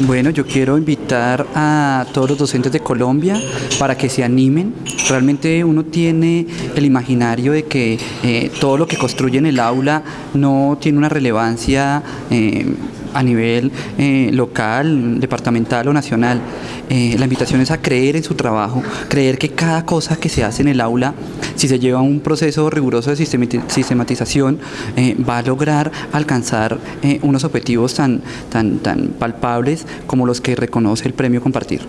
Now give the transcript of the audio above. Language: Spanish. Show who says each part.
Speaker 1: Bueno, yo quiero invitar a todos los docentes de Colombia para que se animen. Realmente uno tiene el imaginario de que eh, todo lo que construye en el aula no tiene una relevancia eh, a nivel eh, local, departamental o nacional. la invitación es a creer en su trabajo, creer que cada cosa que se hace en el aula, si se lleva un proceso riguroso de sistematización, va a lograr alcanzar unos objetivos tan, tan, tan palpables como los que reconoce el premio Compartir.